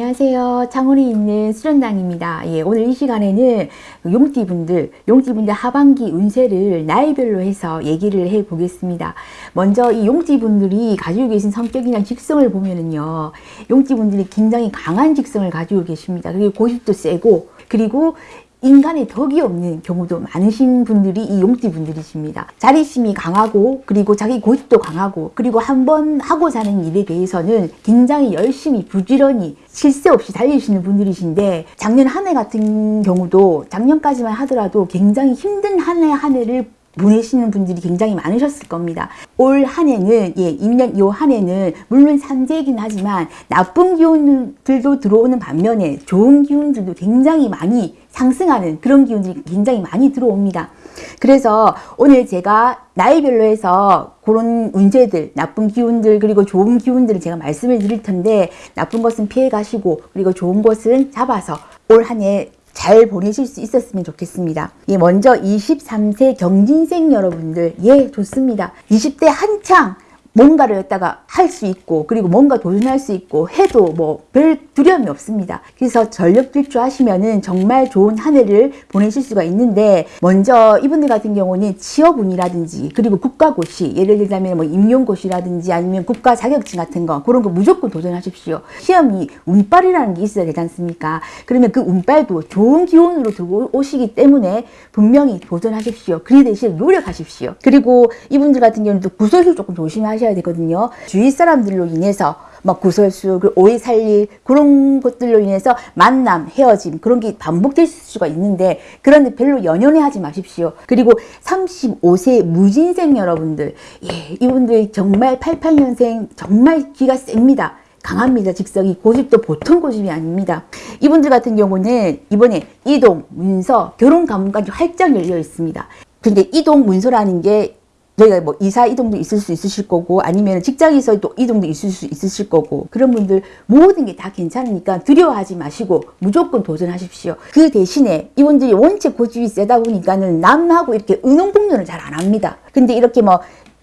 안녕하세요. 창원에 있는 수련당입니다. 예, 오늘 이 시간에는 용띠분들, 용띠분들 하반기 운세를 나이별로 해서 얘기를 해 보겠습니다. 먼저 이 용띠분들이 가지고 계신 성격이나 직성을 보면은요, 용띠분들이 굉장히 강한 직성을 가지고 계십니다. 그리고 고집도 세고, 그리고 인간의 덕이 없는 경우도 많으신 분들이 이 용띠 분들이십니다. 자립심이 강하고 그리고 자기 고집도 강하고 그리고 한번 하고 사는 일에 대해서는 굉장히 열심히 부지런히 실세 없이 달리시는 분들이신데 작년 한 해 같은 경우도 작년까지만 하더라도 굉장히 힘든 한 해한 해를 보내시는 분들이 굉장히 많으셨을 겁니다. 올 한 해는 예, 2년 요 한 해는 물론 산재이긴 하지만 나쁜 기운들도 들어오는 반면에 좋은 기운들도 굉장히 많이 상승하는 그런 기운들이 굉장히 많이 들어옵니다. 그래서 오늘 제가 나이별로 해서 그런 운세들, 나쁜 기운들, 그리고 좋은 기운들을 제가 말씀을 드릴 텐데 나쁜 것은 피해 가시고 그리고 좋은 것은 잡아서 올 한 해 잘 보내실 수 있었으면 좋겠습니다. 예, 먼저 23세 경진생 여러분들, 예, 좋습니다. 20대 한창 뭔가를 갖다가 할 수 있고 그리고 뭔가 도전할 수 있고 해도 뭐 별 두려움이 없습니다. 그래서 전력 질주 하시면은 정말 좋은 한 해를 보내실 수가 있는데 먼저 이분들 같은 경우는 취업운이라든지 그리고 국가고시 예를 들자면 뭐 임용고시라든지 아니면 국가 자격증 같은 거 그런 거 무조건 도전하십시오. 시험이 운빨이라는 게 있어야 되지 않습니까? 그러면 그 운빨도 좋은 기운으로 들고 오시기 때문에 분명히 도전하십시오. 그 대신 노력하십시오. 그리고 이분들 같은 경우는 또 구설수 조금 조심하십시오. 하셔야 되거든요. 주위 사람들로 인해서 막 구설수, 오해 살릴 그런 것들로 인해서 만남, 헤어짐 그런 게 반복될 수가 있는데 그런데 별로 연연해 하지 마십시오. 그리고 35세 무진생 여러분들 예, 이분들 정말 88년생 정말 기가 셉니다. 강합니다. 직성이 고집도 보통 고집이 아닙니다. 이분들 같은 경우는 이번에 이동, 문서, 결혼 가문까지 활짝 열려 있습니다. 근데 이동 문서라는 게 저희가 뭐 이사 이동도 있을 수 있으실 거고 아니면 직장에서 또 이동도 있을 수 있으실 거고 그런 분들 모든 게 다 괜찮으니까 두려워하지 마시고 무조건 도전하십시오. 그 대신에 이분들이 원체 고집이 세다 보니까는 남하고 이렇게 의논 공론을 잘 안 합니다. 근데 이렇게 뭐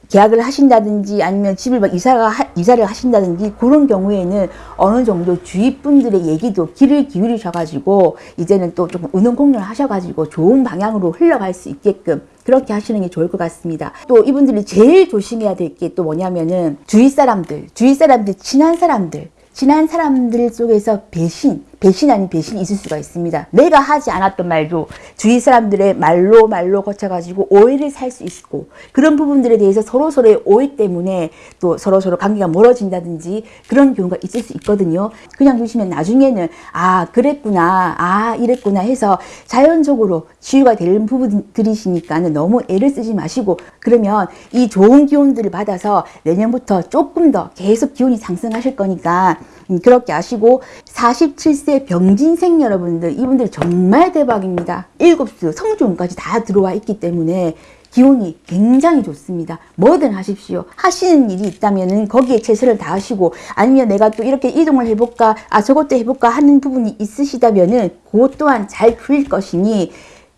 계약을 하신다든지 아니면 집을 막 이사가 하, 이사를 하신다든지 그런 경우에는 어느 정도 주위 분들의 얘기도 귀를 기울이셔가지고 이제는 또 조금 의논공론을 하셔가지고 좋은 방향으로 흘러갈 수 있게끔 그렇게 하시는 게 좋을 것 같습니다. 또 이분들이 제일 조심해야 될 게 또 뭐냐면은 주위 사람들, 주위 사람들, 친한 사람들, 친한 사람들 속에서 배신, 배신 아닌 배신이 있을 수가 있습니다. 내가 하지 않았던 말도 주위 사람들의 말로 말로 거쳐가지고 오해를 살 수 있고 그런 부분들에 대해서 서로 서로의 오해 때문에 또 서로 서로 관계가 멀어진다든지 그런 경우가 있을 수 있거든요. 그냥 두시면 나중에는 아 그랬구나 아 이랬구나 해서 자연적으로 치유가 되는 부분들이시니까는 너무 애를 쓰지 마시고 그러면 이 좋은 기운들을 받아서 내년부터 조금 더 계속 기운이 상승하실 거니까 음, 그렇게 아시고 47세 병진생 여러분들 이분들 정말 대박입니다. 일곱수 성주운까지 다 들어와 있기 때문에 기운이 굉장히 좋습니다. 뭐든 하십시오. 하시는 일이 있다면 거기에 최선을 다하시고 아니면 내가 또 이렇게 이동을 해볼까 아 저것도 해볼까 하는 부분이 있으시다면 그것 또한 잘 풀릴 것이니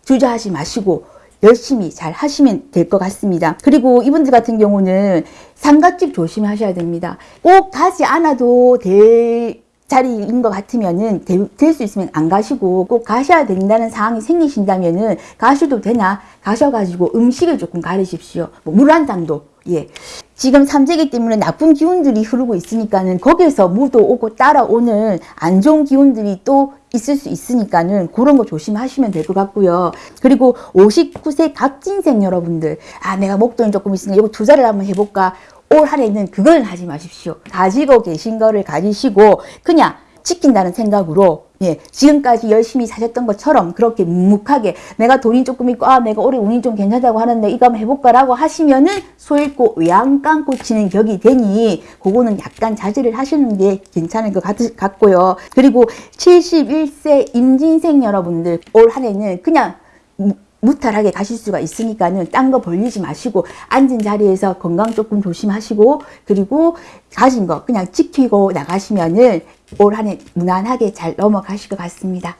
주저하지 마시고 열심히 잘 하시면 될 것 같습니다. 그리고 이분들 같은 경우는 상가집 조심하셔야 됩니다. 꼭 가지 않아도 될 자리인 것 같으면은 될 수 있으면 안 가시고 꼭 가셔야 된다는 상황이 생기신다면은 가셔도 되나 가셔가지고 음식을 조금 가르십시오. 뭐 물 한 잔도 예. 지금 삼재기 때문에 나쁜 기운들이 흐르고 있으니까는 거기에서 무도 오고 따라오는 안 좋은 기운들이 또 있을 수 있으니까는 그런 거 조심하시면 될 것 같고요. 그리고 59세 갑진생 여러분들 아 내가 목돈이 조금 있으니 이거 투자를 한번 해볼까 올 한 해는 그걸 하지 마십시오. 가지고 계신 거를 가지시고 그냥 지킨다는 생각으로 예, 지금까지 열심히 사셨던 것처럼 그렇게 묵묵하게 내가 돈이 조금 있고 아 내가 올해 운이 좀 괜찮다고 하는데 이거 한번 해볼까 라고 하시면은 소잃고 외양간 꽂히는 격이 되니 그거는 약간 자제를 하시는 게 괜찮을 것 같, 같고요. 그리고 71세 임진생 여러분들 올 한해는 그냥 무탈하게 가실 수가 있으니까는 딴 거 벌리지 마시고 앉은 자리에서 건강 조금 조심하시고 그리고 가진 거 그냥 지키고 나가시면은 올 한해 무난하게 잘 넘어가실 것 같습니다.